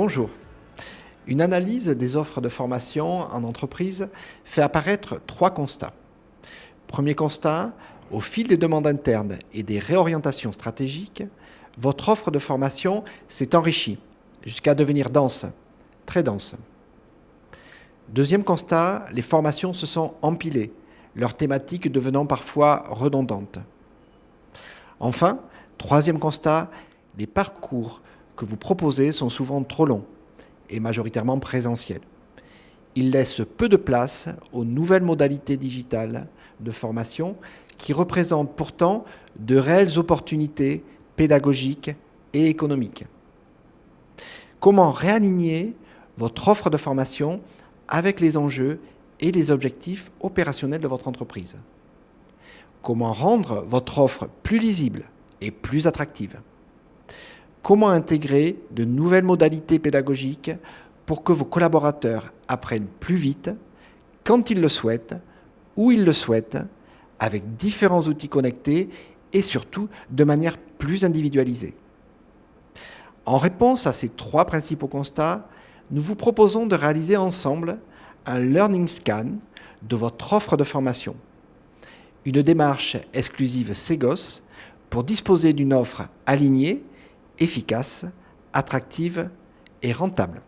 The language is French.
Bonjour. Une analyse des offres de formation en entreprise fait apparaître trois constats. Premier constat, au fil des demandes internes et des réorientations stratégiques, votre offre de formation s'est enrichie jusqu'à devenir dense, très dense. Deuxième constat, les formations se sont empilées, leurs thématiques devenant parfois redondantes. Enfin, troisième constat, les parcours que vous proposez sont souvent trop longs et majoritairement présentiels. Ils laissent peu de place aux nouvelles modalités digitales de formation qui représentent pourtant de réelles opportunités pédagogiques et économiques. Comment réaligner votre offre de formation avec les enjeux et les objectifs opérationnels de votre entreprise? Comment rendre votre offre plus lisible et plus attractive? Comment intégrer de nouvelles modalités pédagogiques pour que vos collaborateurs apprennent plus vite, quand ils le souhaitent, où ils le souhaitent, avec différents outils connectés et surtout de manière plus individualisée. En réponse à ces trois principaux constats, nous vous proposons de réaliser ensemble un Learning Scan de votre offre de formation. Une démarche exclusive Segos pour disposer d'une offre alignée, efficace, attractive et rentable.